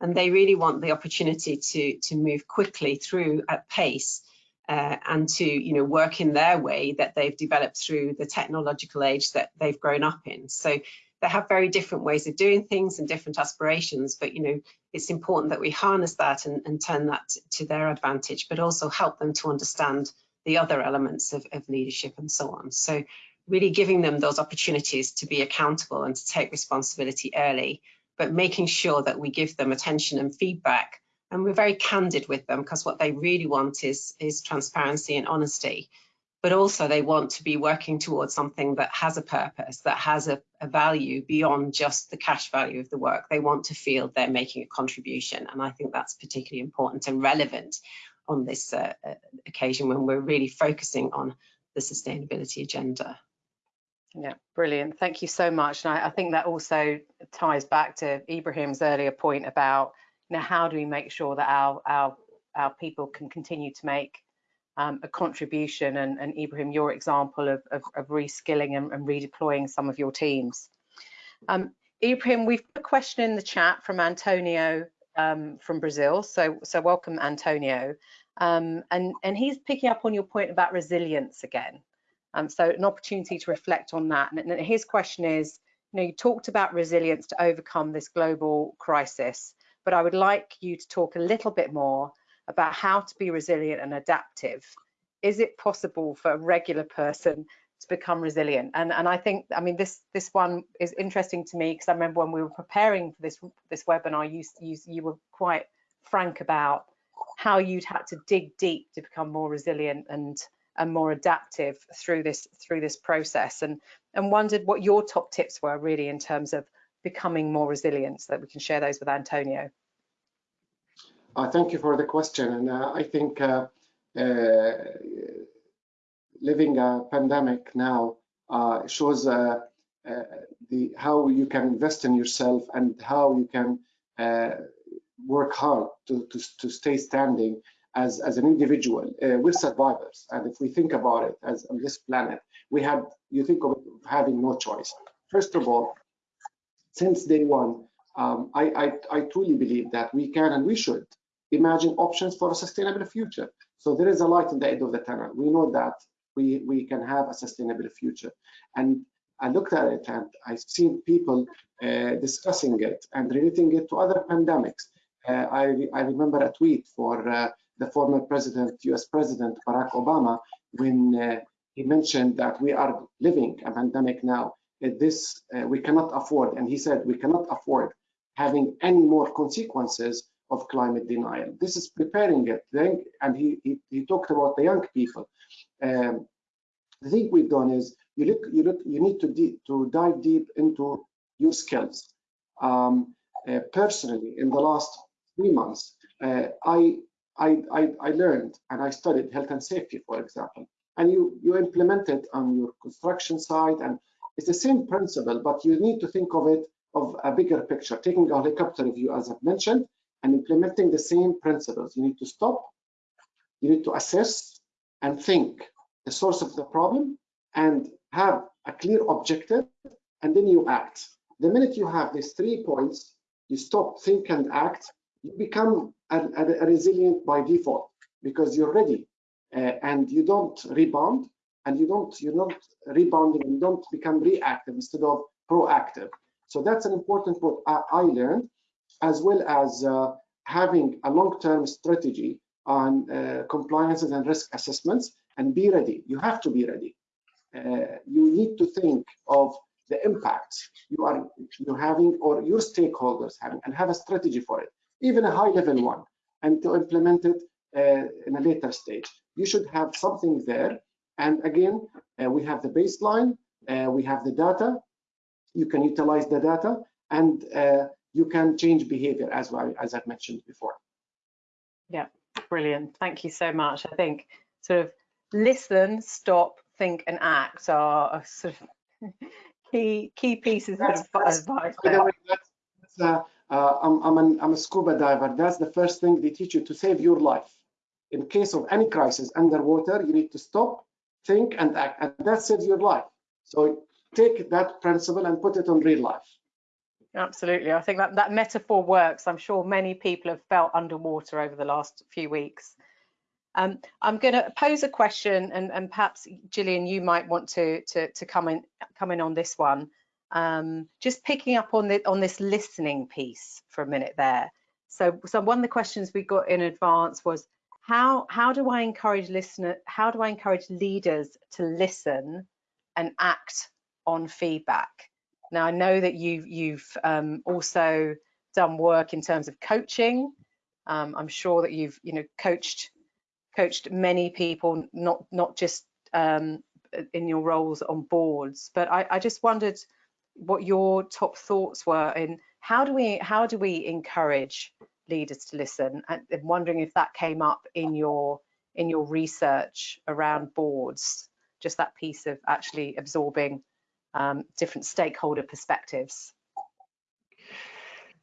And they really want the opportunity to, to move quickly through at pace uh, and to you know work in their way that they've developed through the technological age that they've grown up in so they have very different ways of doing things and different aspirations but you know it's important that we harness that and, and turn that to their advantage but also help them to understand the other elements of, of leadership and so on. So really giving them those opportunities to be accountable and to take responsibility early but making sure that we give them attention and feedback and we're very candid with them because what they really want is is transparency and honesty but also they want to be working towards something that has a purpose that has a, a, value beyond just the cash value of the work they want to feel they're making a contribution and i think that's particularly important and relevant on this uh, uh occasion when we're really focusing on the sustainability agenda yeah, brilliant. Thank you so much. And I, I, think that also ties back to Ibrahim's earlier point about know, how do we make sure that our our our people can continue to make um, a contribution? And, and, Ibrahim, your example of, of, of reskilling and, and, redeploying some of your teams. Um, Ibrahim, we've got a question in the chat from Antonio um, from Brazil. So, so welcome, Antonio. Um, and, and he's picking up on your point about resilience again. Um, so an opportunity to reflect on that. And, and his question is, you know, you talked about resilience to overcome this global crisis but I would like you to talk a little bit more about how to be resilient and adaptive. Is it possible for a regular person to become resilient. And, and I think, I mean, this this one is interesting to me because I remember when we were preparing for this this webinar, you, you, you were quite frank about how you'd had to dig deep to become more resilient and and more adaptive through this through this process and and wondered what your top tips were really in terms of becoming more resilient so that we can share those with Antonio. Uh, thank you for the question and uh, I think uh, living a pandemic now shows the how you can invest in yourself and how you can work hard to, to, to stay standing as, as an individual. Uh, we're survivors. And if we think about it as on this planet, we had, you think of having no choice. First of all, since day one, um, I, I, I truly believe that we can and we should imagine options for a sustainable future. So there is a light in the end of the tunnel. We know that we, we can have a sustainable future. And I looked at it and I've seen people uh, discussing it and relating it to other pandemics. Uh, I, I remember a tweet for uh, the former president, US President Barack Obama, when uh, he mentioned that we are living a pandemic now. This we cannot afford, and he said we cannot afford having any more consequences of climate denial. This is preparing it, and he, he, he talked about the young people. Um, the thing we've done is you look, you look, you need to to dive deep into your skills. Um, uh, personally, in the last three months, uh, I, I, I, I learned and I studied health and safety, for example, and you, you implement it on your construction site and it's the same principle, but you need to think of it of a bigger picture, taking a helicopter view, as I've mentioned, and implementing the same principles. You need to stop, you need to assess and think the source of the problem and have a clear objective, and then you act. The minute you have these three points, you stop, think, and act, you become a, a, a resilient by default because you're ready uh, and you don't rebound and you don't you're not rebounding you don't become reactive instead of proactive so that's an important point I, I learned as well as uh, having a long-term strategy on uh, compliances and risk assessments and be ready you have to be ready uh, you need to think of the impacts you are you having or your stakeholders having and have a strategy for it even a high level one, and to implement it uh, in a later stage. You should have something there. And again, uh, we have the baseline, uh, we have the data, you can utilize the data, and you can change behavior as well, as I've mentioned before. Yeah, brilliant. Thank you so much. I think sort of listen, stop, think, and act are sort of key key pieces that's, of advice. By the way, that's, that's uh, uh, I'm, I'm, an, I'm a scuba diver. That's the first thing they teach you to save your life. In case of any crisis underwater, you need to stop, think, and act, and that saves your life. So take that principle and put it on real life. Absolutely. I think that, that metaphor works. I'm sure many people have felt underwater over the last few weeks. Um, I'm going to pose a question, and, and perhaps Gillian, you might want to, to, to come in come in on this one um, just picking up on the on this listening piece for a minute there. So, so one of the questions we got in advance was how how do I encourage listener how do I encourage leaders to listen and act on feedback? Now I know that you've you've um, also done work in terms of coaching. Um, I'm sure that you've you know coached coached many people, not not just um, in your roles on boards. But I, I just wondered what your top thoughts were in how do we how do we encourage leaders to listen and I'm wondering if that came up in your in your research around boards just that piece of actually absorbing um, different stakeholder perspectives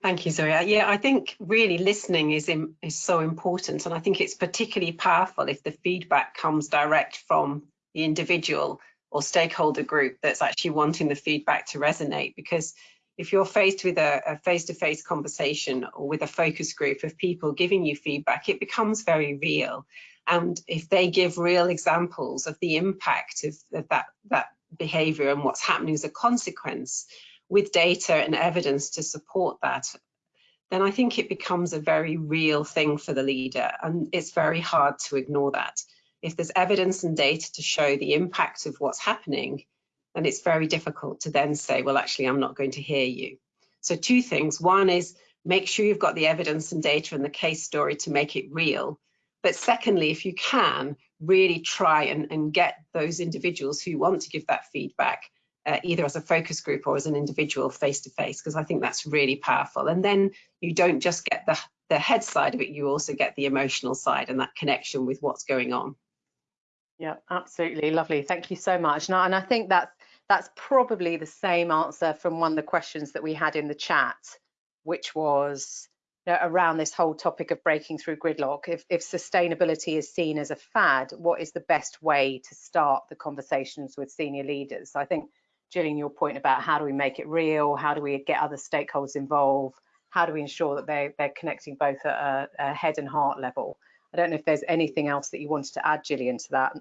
Thank you, Zoe. Yeah, I think really listening is in, is so important, and I think it's particularly powerful if the feedback comes direct from the individual or stakeholder group that's actually wanting the feedback to resonate because if you're faced with a face-to-face -face conversation or with a focus group of people giving you feedback, it becomes very real. And if they give real examples of the impact of, of that, that behavior and what's happening as a consequence with data and evidence to support that, then I think it becomes a very real thing for the leader and it's very hard to ignore that if there's evidence and data to show the impact of what's happening, then it's very difficult to then say, well, actually, I'm not going to hear you. So two things. One is make sure you've got the evidence and data and the case story to make it real. But secondly, if you can, really try and, and get those individuals who want to give that feedback uh, either as a focus group or as an individual face to face, because I think that's really powerful. And then you don't just get the, the head side of it, you also get the emotional side and that connection with what's going on. Yeah, absolutely. Lovely. Thank you so much. And I, and I think that's, that's probably the same answer from one of the questions that we had in the chat, which was know, around this whole topic of breaking through gridlock. If, if sustainability is seen as a fad, what is the best way to start the conversations with senior leaders? So I think Gillian, your point about how do we make it real? How do we get other stakeholders involved? How do we ensure that they, they're connecting both at a, a head and heart level? I don't know if there's anything else that you wanted to add, Gillian, to that.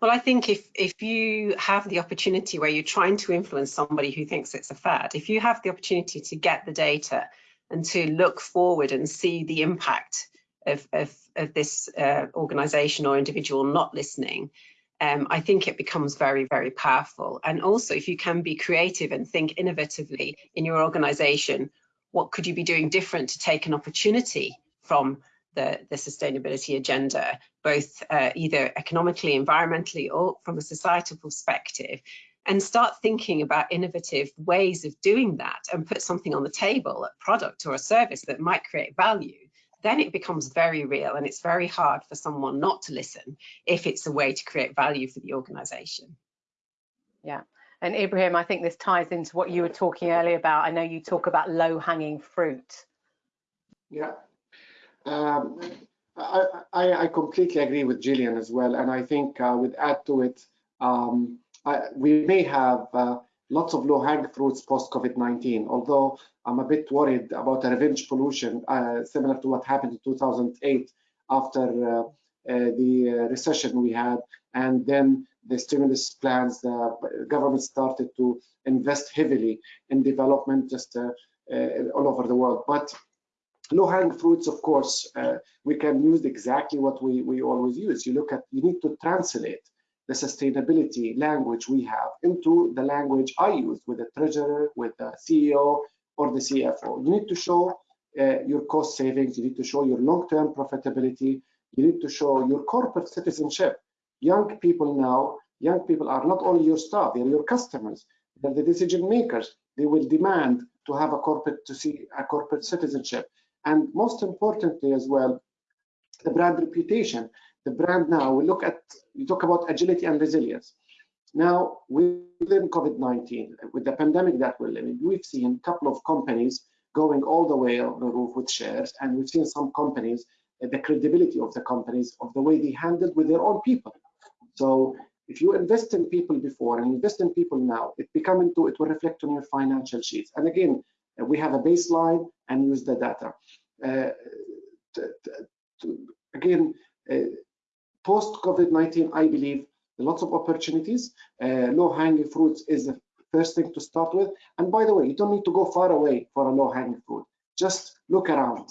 Well, I think if if you have the opportunity where you're trying to influence somebody who thinks it's a fad, if you have the opportunity to get the data and to look forward and see the impact of, of, of this uh, organization or individual not listening, um, I think it becomes very, very powerful. And also, if you can be creative and think innovatively in your organization, what could you be doing different to take an opportunity from the, the sustainability agenda, both uh, either economically, environmentally, or from a societal perspective, and start thinking about innovative ways of doing that and put something on the table, a product or a service that might create value then it becomes very real and it's very hard for someone not to listen if it's a way to create value for the organization. Yeah. And Ibrahim, I think this ties into what you were talking earlier about. I know you talk about low hanging fruit. Yeah. Um, I, I, I, completely agree with Gillian as well. And I think uh, would add to it, um, I, we may have uh, lots of low-hanging fruits post-COVID-19, although I'm a bit worried about a revenge pollution, uh, similar to what happened in 2008 after uh, uh, the uh, recession we had, and then the stimulus plans, the government started to invest heavily in development just uh, uh, all over the world. But low-hanging fruits, of course, we can use exactly what we, we always use. You look at, you need to translate the sustainability language we have into the language I use with the treasurer, with the CEO or the CFO. You need to show uh, your cost savings, you need to show your long-term profitability, you need to show your corporate citizenship. Young people now, young people are not only your staff, they're your customers, they're the decision makers. They will demand to have a corporate to see a corporate citizenship. And most importantly as well, the brand reputation the brand now, we look at, you talk about agility and resilience. Now, within COVID-19, with the pandemic that we're living, we've seen a couple of companies going all the way on the roof with shares, and we've seen some companies, uh, the credibility of the companies, of the way they handled with their own people. So if you invest in people before and invest in people now, it become into, it will reflect on your financial sheets. And again, uh, we have a baseline and use the data. Uh, again, uh, post COVID-19, I believe lots of opportunities. Uh, low-hanging fruits is the first thing to start with. And by the way, you don't need to go far away for a low-hanging fruit. Just look around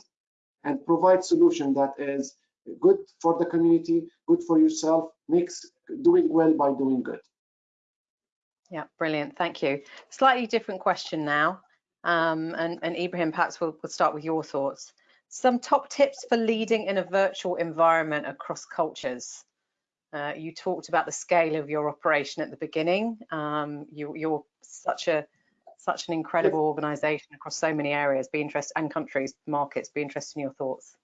and provide solution that is good for the community, good for yourself, makes doing well by doing good. Yeah, brilliant. Thank you. Slightly different question now. Um, and, and Ibrahim, perhaps we'll, we'll start with your thoughts. Some top tips for leading in a virtual environment across cultures. Uh, you talked about the scale of your operation at the beginning. Um, you, are such a such an incredible organization across so many areas. Be interested and countries, markets. Be interested in your thoughts.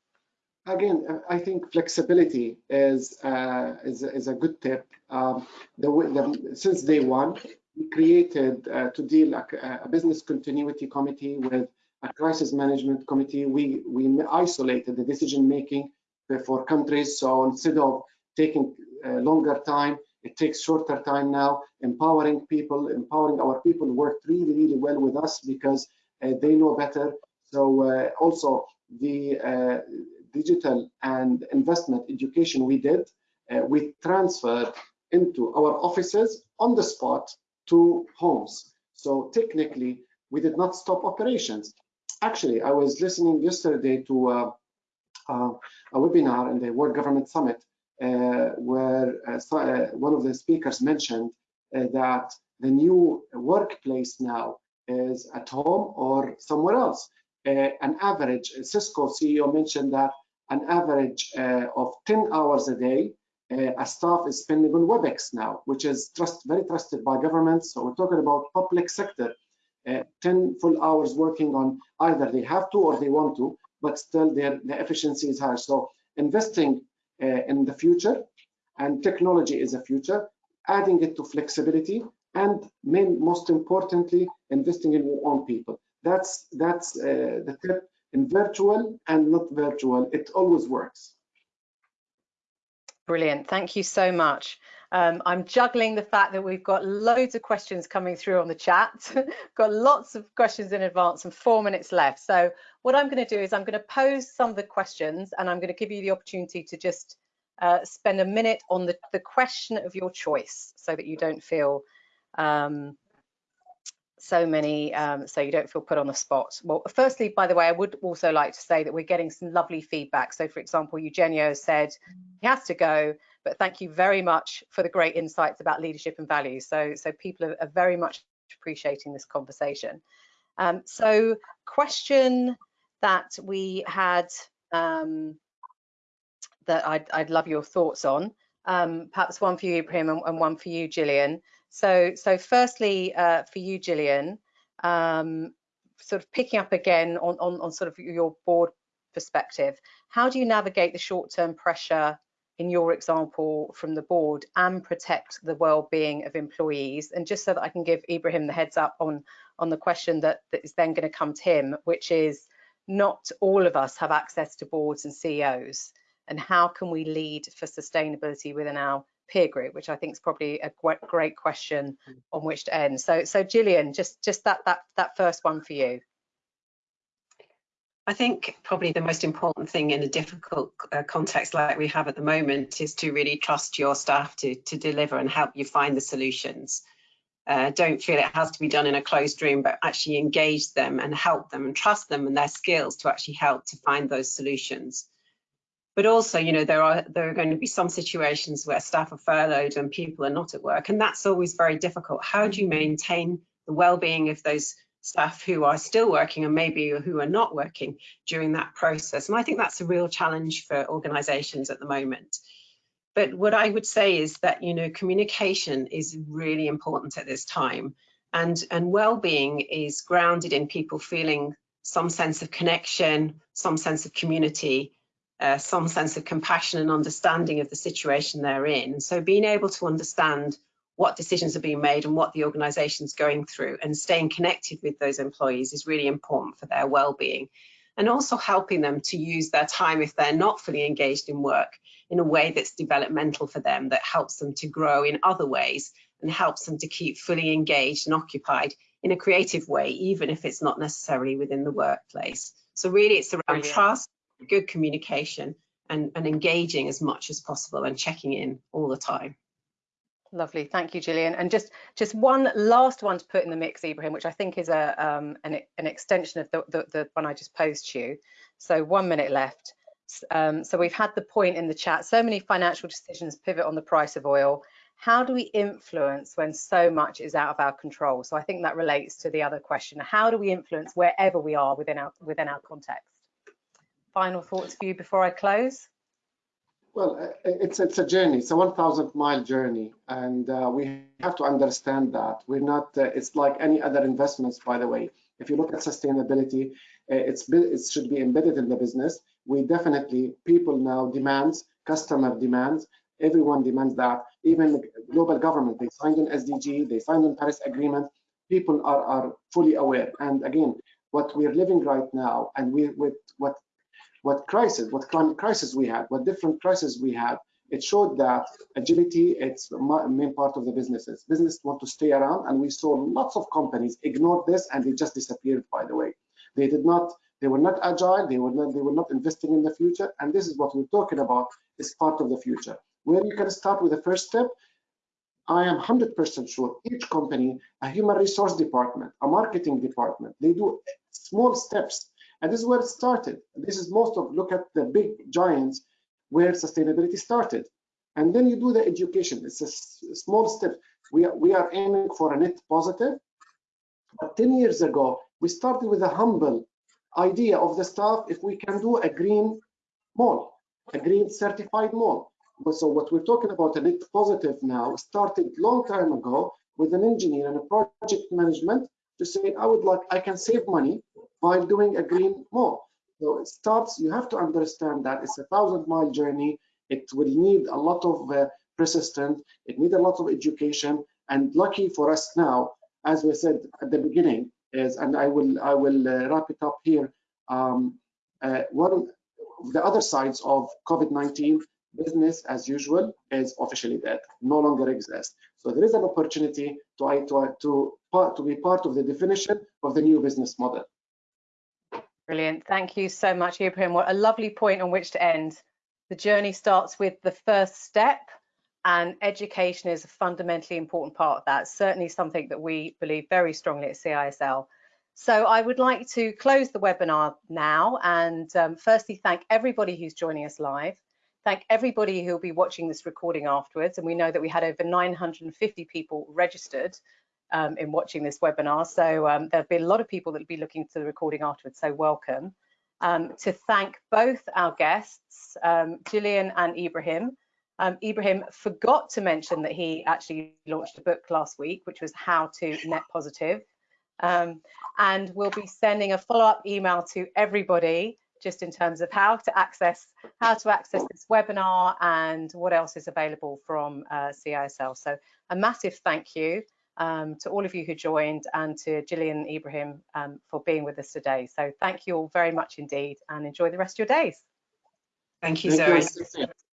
Again, uh, I think flexibility is uh, is, is a good tip. Um, the, the, since day one, we created uh, to deal a, a business continuity committee with a crisis management committee, we, we isolated the decision making for countries. So instead of taking a longer time, it takes shorter time now. Empowering people, empowering our people worked really, really well with us because uh, they know better. So uh, also the uh, digital and investment education we did, uh, we transferred into our offices on the spot to homes. So technically, we did not stop operations actually, I was listening yesterday to uh, uh, a webinar in the World Government Summit uh, where uh, uh, one of the speakers mentioned that the new workplace now is at home or somewhere else. an average, Cisco CEO mentioned that an average of 10 hours a day uh, a staff is spending on WebEx now, which is trust, very trusted by governments. So we're talking about public sector, uh, 10 full hours working on either they have to or they want to, but still their, the efficiency is high. So investing uh, in the future and technology is a future, adding it to flexibility and main, most importantly, investing in your own people. That's, that's uh, the tip in virtual and not virtual. It always works. Brilliant. Thank you so much. Um, I'm juggling the fact that we've got loads of questions coming through on the chat. got lots of questions in advance and four minutes left. So what I'm going to do is I'm going to pose some of the questions and I'm going to give you the opportunity to just uh, spend a minute on the, the question of your choice so that you don't feel um, so many, um, so you don't feel put on the spot. Well, firstly, by the way, I would also like to say that we're getting some lovely feedback. So for example, Eugenio said he has to go, but thank you very much for the great insights about leadership and values. So, so people are, are very much appreciating this conversation. Um, so question that we had um, that I'd, I'd, love your thoughts on, um, perhaps one for you, Ibrahim, and, and one for you, Gillian. So, so firstly, uh, for you, Gillian, um, sort of picking up again on, on, on sort of your board perspective, how do you navigate the short-term pressure in your example from the board and protect the well-being of employees? And just so that I can give Ibrahim the heads up on, on the question that, that is then going to come to him, which is not all of us have access to boards and CEOs. And how can we lead for sustainability within our peer group, which I think is probably a great question on which to end. So, so Gillian, just just that that that first one for you. I think probably the most important thing in a difficult uh, context like we have at the moment is to really trust your staff to to deliver and help you find the solutions. Uh, don't feel it has to be done in a closed room, but actually engage them and help them and trust them and their skills to actually help to find those solutions. But also, you know, there are there are going to be some situations where staff are furloughed and people are not at work, and that's always very difficult. How do you maintain the well-being of those staff who are still working and maybe who are not working during that process? And I think that's a real challenge for organisations at the moment. But what I would say is that you know communication is really important at this time, and and well-being is grounded in people feeling some sense of connection, some sense of community, uh, some sense of compassion and understanding of the situation they're in. So being able to understand what decisions are being made and what the organisation's going through and staying connected with those employees is really important for their well-being. And also helping them to use their time if they're not fully engaged in work in a way that's developmental for them, that helps them to grow in other ways and helps them to keep fully engaged and occupied in a creative way, even if it's not necessarily within the workplace. So really it's around Brilliant. trust, good communication and, and engaging as much as possible and checking in all the time. Lovely, thank you, Gillian. And just just one last one to put in the mix, Ibrahim, which I think is a um, an, an extension of the, the, the one I just posed to you. So one minute left. Um, so we've had the point in the chat, so many financial decisions pivot on the price of oil. How do we influence when so much is out of our control? So I think that relates to the other question. How do we influence wherever we are within our within our context? final thoughts for you before I close? Well, uh, it's it's a journey. It's a 1,000 mile journey, and uh, we have to understand that we're not. Uh, it's like any other investments, by the way. If you look at sustainability, uh, it's it should be embedded in the business. We definitely people now demands, customer demands, everyone demands that. Even global government, they signed an SDG, they signed an Paris Agreement. People are are fully aware. And again, what we're living right now, and we with what what crisis, what climate crisis we had, what different crises we had, it showed that agility, it's a main part of the businesses. Business want to stay around, and we saw lots of companies ignore this, and they just disappeared. By the way, they did not, they were not agile, they were not, they were not investing in the future, and this is what we're talking about is part of the future. Where you can start with the first step, I am 100% sure each company, a human resource department, a marketing department, they do small steps and this is where it started. This is most of, look at the big giants where sustainability started. and then you do the education. It's a small step. We are, we are aiming for a net positive. But 10 years ago, we started with a humble idea of the staff if we can do a green mall, a green certified mall. So what we're talking about a net positive now started long time ago with an engineer and a project management to say, I would like, I can save money by doing a green mall. So it starts, you have to understand that it's a thousand mile journey. It will need a lot of uh, persistence. It needs a lot of education. And lucky for us now, as we said at the beginning, is, and I will I will uh, wrap it up here. Um, uh, one of the other sides of COVID-19, business as usual is officially dead, no longer exists. So there is an opportunity to to to, to be part of the definition of the new business model. Brilliant. Thank you so much, Ibrahim. What a lovely point on which to end. The journey starts with the first step, and education is a fundamentally important part of that. Certainly something that we believe very strongly at CISL. So I would like to close the webinar now and um, firstly thank everybody who's joining us live. Thank everybody who'll be watching this recording afterwards. And we know that we had over 950 people registered um, in watching this webinar. So um, there'll be a lot of people that will be looking to the recording afterwards, so welcome. Um, to thank both our guests, um, Gillian and Ibrahim. Um, Ibrahim forgot to mention that he actually launched a book last week, which was How to Net Positive. And we'll be sending a follow-up email to everybody just in terms of how to access how to access this webinar and what else is available from uh, CISL. So a massive thank you um, to all of you who joined and to Gillian and Ibrahim um, for being with us today. So thank you all very much indeed and enjoy the rest of your days. Thank you, Zoe.